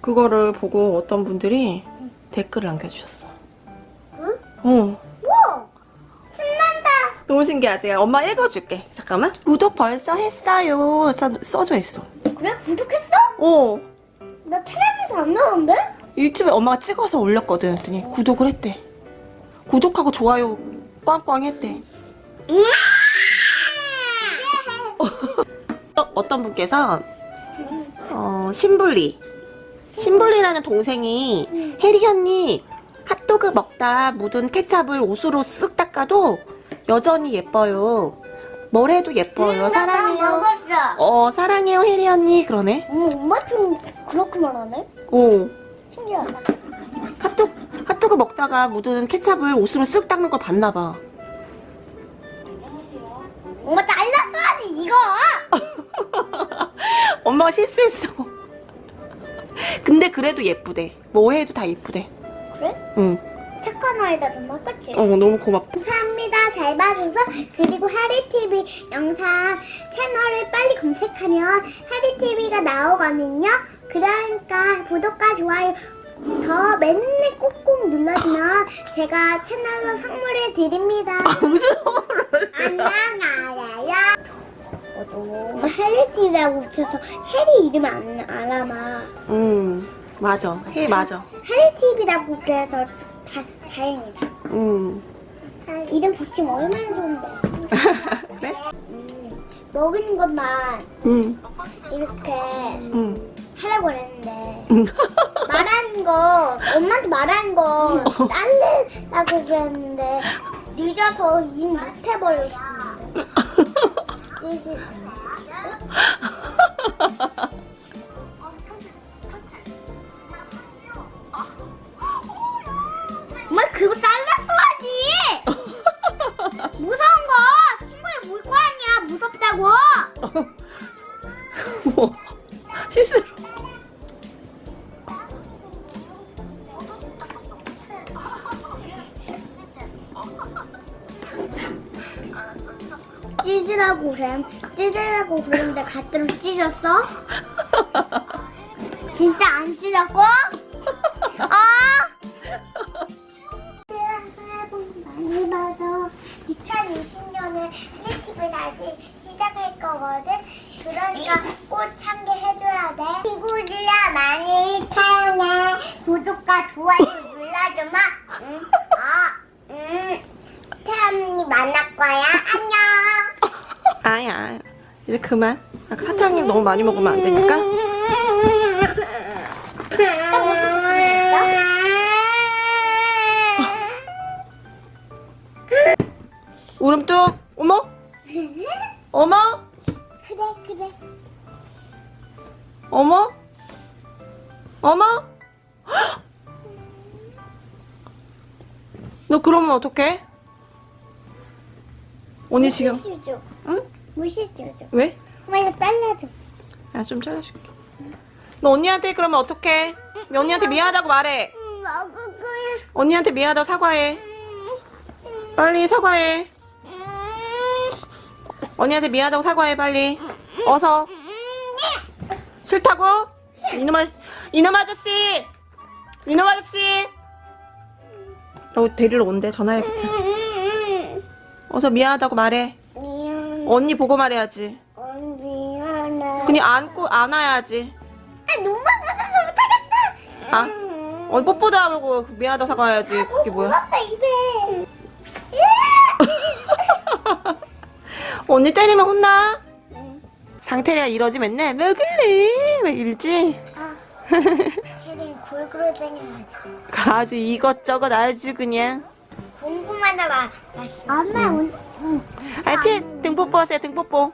그거를 보고 어떤 분들이 댓글을 남겨주셨어. 응? 어. 뭐? 신난다. 너무 신기하지? 엄마 읽어줄게. 잠깐만. 구독 벌써 했어요. 써, 써져 있어. 그래? 구독했어? 어. 나 텔레비에서 안 나오는데? 유튜브에 엄마가 찍어서 올렸거든. 그랬더니 구독을 했대. 구독하고 좋아요 꽝꽝 했대. 어, 어떤 분께서 어, 신블리 신블리라는 동생이 혜리 언니 핫도그 먹다 묻은 케찹을 옷으로 쓱 닦아도 여전히 예뻐요. 뭘 해도 예뻐요. 사랑해요. 먹었어. 어 사랑해요 혜리 언니 그러네. 어머, 엄마 좀 그렇게 말하네? 어 신기하다. 핫도그 핫도그 먹다가 묻은 케찹을 옷으로 쓱 닦는 걸 봤나 봐. 엄마 잘랐어야지, 이거! 엄마가 실수했어. 근데 그래도 예쁘대. 뭐 해도 다 예쁘대. 그래? 응. 착한 아이다, 정말, 그치? 어 너무 고맙다. 감사합니다. 잘 봐줘서. 그리고 하리TV 영상 채널을 빨리 검색하면 하리TV가 나오거든요. 그러니까 구독과 좋아요 더 맨날 꼭꼭 눌러주면 제가 채널로 선물을 드립니다. 무슨 선물을 안녕, 알아요. 저도 하리TV라고 붙여서 해리 이름 안 알아마. 응 맞아. 해 맞아. 하리TV라고 그래서 다, 다행이다. 응. 아, 이름 붙이면 얼마나 좋은데. 그래? 음, 먹는 것만 응. 이렇게 응. 하라고 그랬는데 응. 말하는 거 엄마한테 말하는 거 딸래라고 그랬는데 늦어서 일 못해버렸는데 찌지지 가뜩 찌졌어? 진짜 안 찌졌고? 아! 많이 봐서 2020년에 크리티브 다시 시작할 거거든. 그러니까 꼭 참여해줘야 돼. 친구들아 많이 사랑해. 구독과 좋아요 눌러주마. 응? 아, 응. 태연이 만날 거야. 안녕. 아야. 이제 그만. 사탕님 너무 많이 먹으면 안 되니까. 울음뚝. 어머. 어머. 그래 그래. 어머. 어머. 너 그러면 어떡해? 언니 지금. 응? 무시시 줘. 왜? 엄마 이거 잘라줘. 나 좀 잘라줄게. 너 언니한테 그러면 어떡해? 언니한테 미안하다고 말해. 응, 먹을 거야. 언니한테 미안하다고 사과해. 빨리 사과해. 언니한테 미안하다고 사과해 빨리. 어서. 싫다고? 이놈 아 이놈 아저씨. 이놈 아저씨. 너 데리러 온대 전화해볼게. 어서 미안하다고 말해. 미안. 언니 보고 말해야지. 그냥 안고 안아야지. 아, 눈만 붙어서 못하겠어. 아? 어 뽀뽀도 안 하고 미안하다고 사과해야지. 그게 뭐야? 입에. 언니 때리면 혼나? 장태리가 이러지 맨날 왜 그래? 왜 이러지? 아, 쟤는 골고루쟁이 하지. 아주 이것저것 아주 그냥 궁금하다 마. 엄마, 온. 응. 하여튼 등 뽀뽀 하세요 등 뽀뽀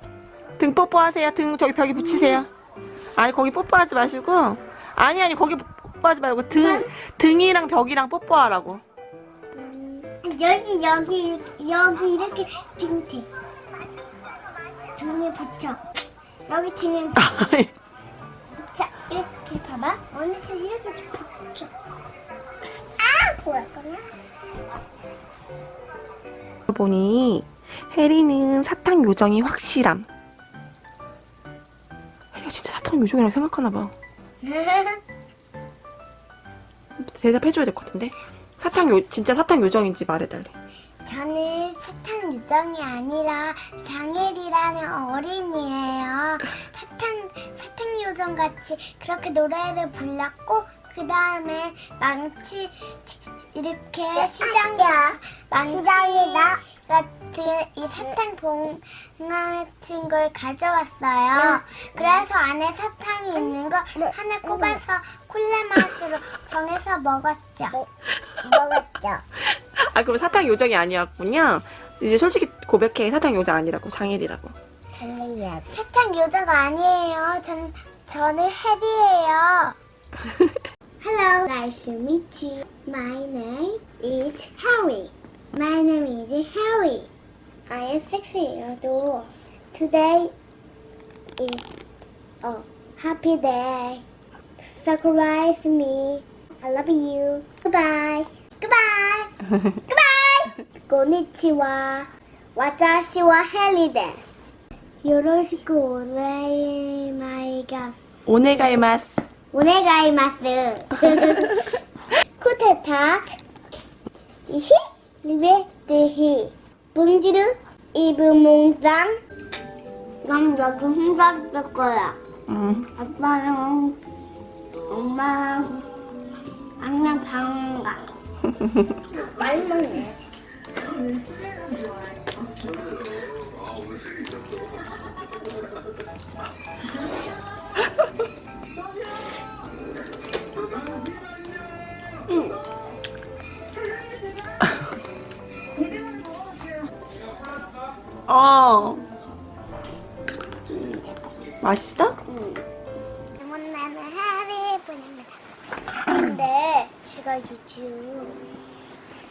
등 뽀뽀하세요 등 저기 벽에 붙이세요 아니 거기 뽀뽀하지 마시고 아니 아니 거기 뽀뽀하지 말고 등 등이랑 벽이랑 뽀뽀하라고 여기, 여기, 여기 이렇게 등대. 등에 붙여. 여기 등에 자, 이렇게 봐봐. 언니서 이렇게 좀 붙여. 아, 뭐였구나. 보니 혜리는 사탕 요정이 확실함 진짜 사탕 요정이라고 생각하나 봐 대답해줘야 될 것 같은데. 사탕 요 진짜 사탕 요정인지 말해달래. 저는 사탕 유정이 아니라 장혜리라는 어린이에요. 사탕 사탕 요정 같이 그렇게 노래를 불렀고 그 다음에 망치 이렇게 시장에 망치 같은 이 사탕 봉 같은 걸 가져왔어요. 그래서 안에 사탕이 있는 걸 하나 꼽아서 콜라 맛으로 정해서 먹었죠. 먹었죠. 아 그럼 사탕 요정이 아니었군요. 이제 솔직히 고백해 사탕 요정 아니라고 장일이라고. 사탕 요정 아니에요. 전 저는 해리예요. Hello, nice to meet you. My name is Harry. My name is Harry. I am 16 years old. Today is a happy day. Surprise me. I love you. Goodbye. Goodbye. Goodbye. Konnichiwa. Watashi wa Heli desu. Yoroshiku onegaimaimasu. 오네가이마스. 오네가이마스. 쿠테타. 이히 리베 드히. 봉지르 이브 몽장 난 여기 혼자 있을 거야. 음. 아빠랑 엄마랑 항상 방 가. 많이 먹네. 어. 맛있어? 나는 해리 뿐입니다. 근데 제가 요즘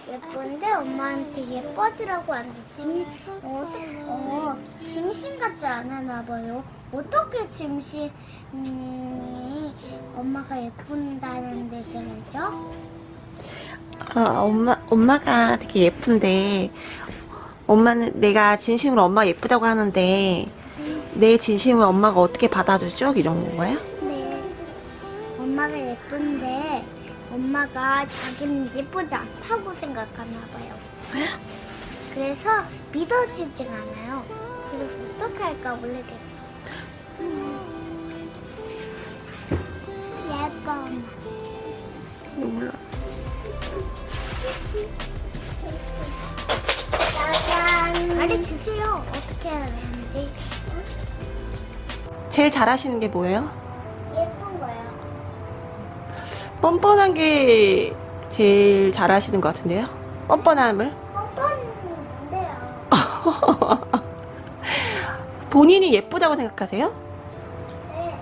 예쁜데 엄마한테 예뻐지라고 하는데 짐, 어, 어, 짐신 같지 않았나 봐요. 어떻게 짐신이 엄마가 예쁜다는 데서 알죠? 아, 엄마, 엄마가 되게 예쁜데, 엄마는 내가 진심으로 엄마 예쁘다고 하는데, 내 진심을 엄마가 어떻게 받아주죠? 이런 거야? 네. 엄마가 예쁜데 엄마가 자기는 예쁘지 않다고 생각하나 봐요. 그래서 믿어주질 않아요. 그래서 어떻게 할까 모르겠어요. 예뻐. 몰라. 어떻게 되는지. 제일 잘하시는 게 뭐예요? 예쁜 거요. 뻔뻔한 게 제일 잘하시는 것 같은데요? 뻔뻔함을? 뻔뻔은 뭔데요? 본인이 예쁘다고 생각하세요? 네.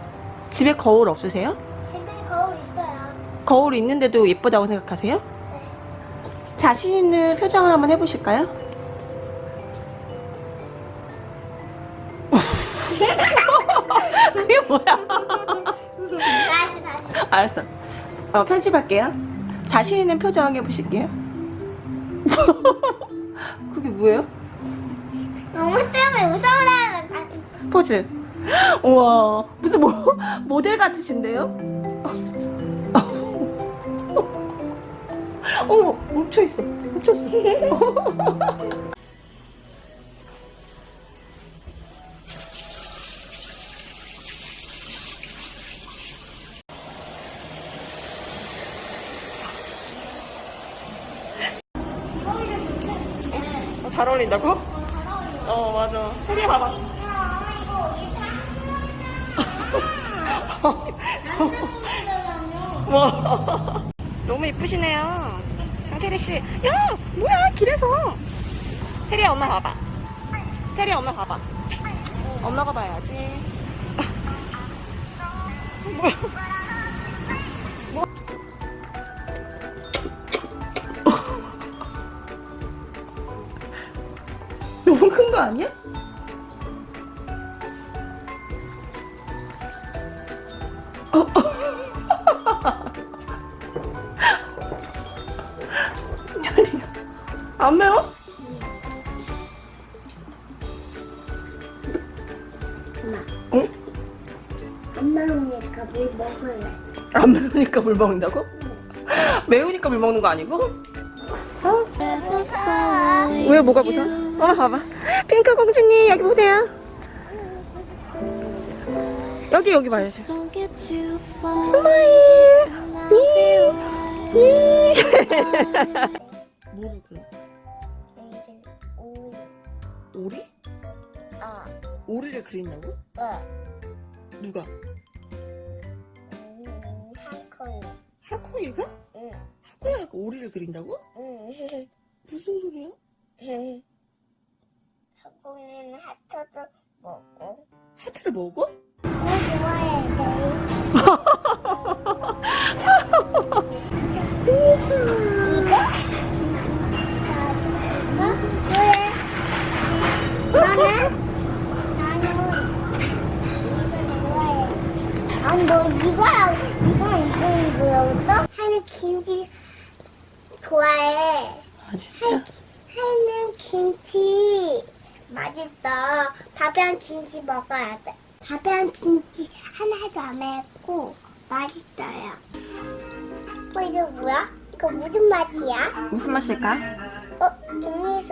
집에 거울 없으세요? 집에 거울 있어요. 거울 있는데도 예쁘다고 생각하세요? 네. 자신 있는 표정을 한번 해보실까요? 그게 뭐야? 다시 다시. 알았어. 어, 편집할게요. 자신 있는 표정 해보실게요. 그게 뭐예요? 너무 때문에 거 포즈. 우와, 무슨 모, 모델 같으신데요? 어머, 멈춰있어. 멈췄어. 잘 어울린다고? 어, 맞아. 혜리 봐봐. 와. 너무 이쁘시네요. 태리 씨. 야, 뭐야, 길에서. 태리 엄마 봐봐. 태리 엄마 봐봐. 엄마가 봐야지. 뭐야. 뭐. 큰 거 아니야? 안 매워? 엄마. 응? 안 매우니까 물 먹을래. 안 매우니까 물 먹는다고? 매우니까 물 먹는 거 아니고? 어? 왜 뭐가 무서워? 어 봐봐 핑크 공주님 여기 보세요 여기 여기 봐요 Don't get too far. Smile 뭐를 그래? 오리? 어. 오리를 그린다고? 어. 누가? 음, 한콩. 하코이가? 응. 하코이가 오리를 그린다고? 응. 무슨 소리야? 한콩이는 하트도 먹고. 하트를 먹어? 뭐 좋아해, 이거? 이거? 왜? 나는? 나는 이거. 아니, 너 이거랑, 이거랑 이거랑 뭐라고 하는 김치 좋아해. 아 진짜? 하는 김치 맛있어. 밥이랑 김치 먹어야 돼. 밥이랑 김치 하나도 안 맵고 맛있어요. 어, 이거 뭐야? 이거 무슨 맛이야? 무슨 맛일까? 어, 있네.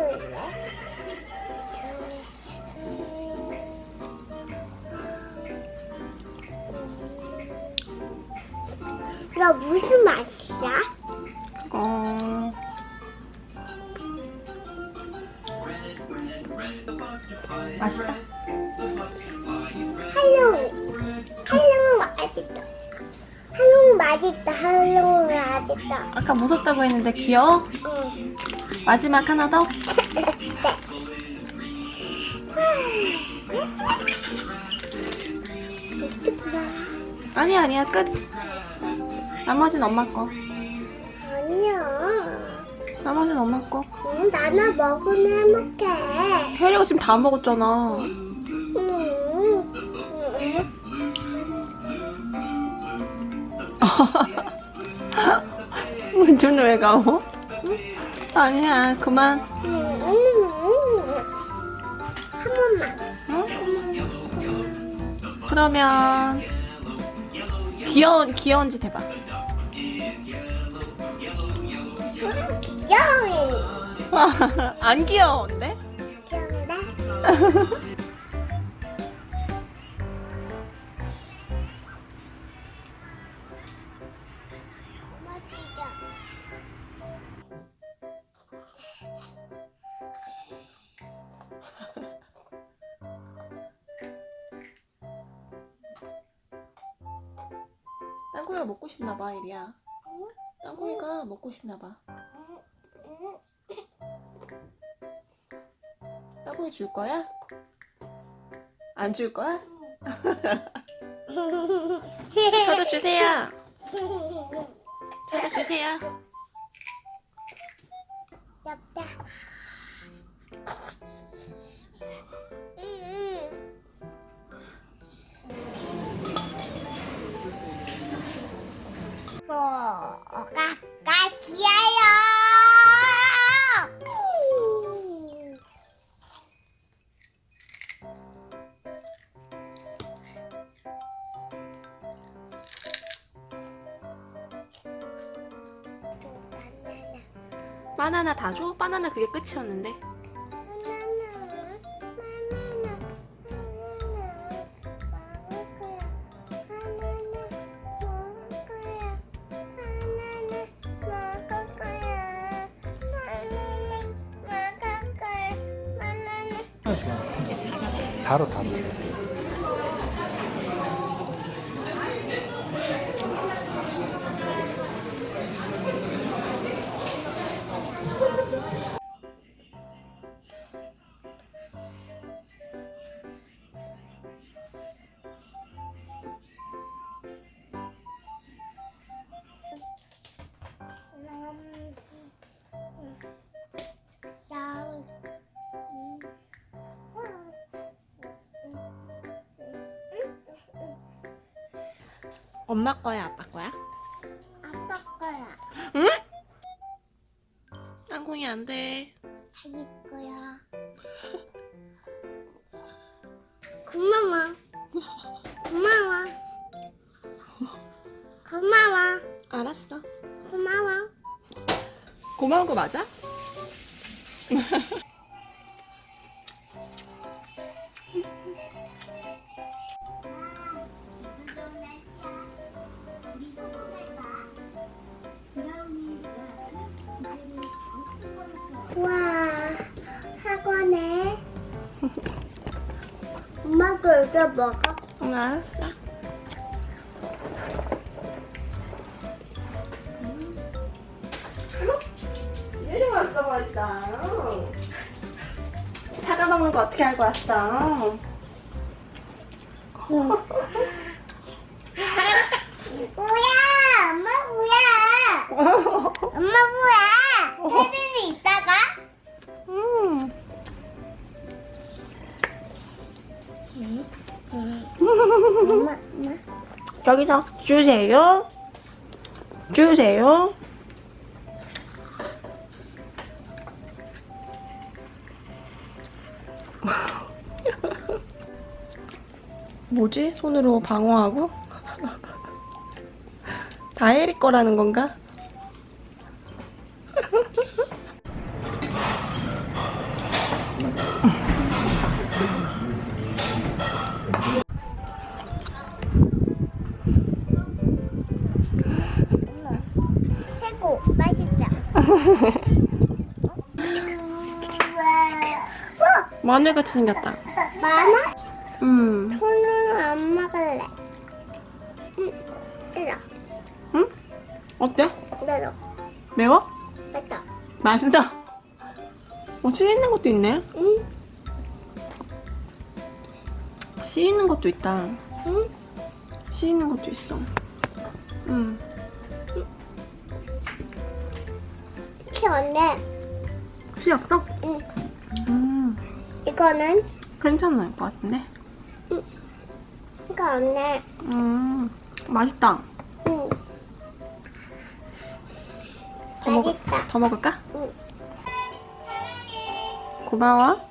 이거 무슨 맛이야? 어... 맛있어? 할롱. 할롱은 맛있다. 할롱 맛있다. 할롱은 맛있다. 아까 무섭다고 했는데 귀여워? 응. 마지막 하나 더? 아니야 아니야 끝 나머지는 엄마 거 아니야. 나머지는 엄마 거 응, 나나 먹으면 행복해. 혜리가 지금 다 먹었잖아 응. 응. 문준은 왜 가오? 아니야 그만 응. 한 번만. 응? 그러면 귀여운 귀여운 짓 해봐 귀여이. 안 귀여운데? 귀여운데? 땅콩이가 먹고 싶나봐 이리야 땅콩이가 먹고 싶나봐 땅콩이 줄 거야? 안 줄 거야? 저도 주세요 저도 주세요 다 줘? 바나나 그게 끝이었는데 다로 다로 엄마 거야 아빠 거야? 아빠 거야. 땅콩이 안돼 자기 거야. 고마워. 고마워. 고마워. 알았어 고마워. 고마운 거 맞아? 엄마도 이거 먹어. 응, 알았어. 얘를 왔어 벌써. 사과 먹는 거 어떻게 알고 왔어? 뭐야? 엄마 뭐야? 엄마 뭐야? 테레비 있다가? 음. 여기서 주세요. 주세요. 뭐지? 손으로 방어하고? 다혜리 거라는 건가? 마늘같이 생겼다. 많아? 음. 손은 안 먹을래. 응, 이거, 응? 어때? 이거, 매워? 이거. 맛있어. 어, 씨 있는 것도 있네. 응, 씨 있는 것도 있다. 응. 씨 있는 것도 있어. 음. 이렇게 왔네. 씨 없어? 응. 음. 이거는 괜찮을 것 같은데. 이거 없네. 음. 맛있다. 응. 더 먹을, 맛있다. 더 먹을까? 응. 고마워.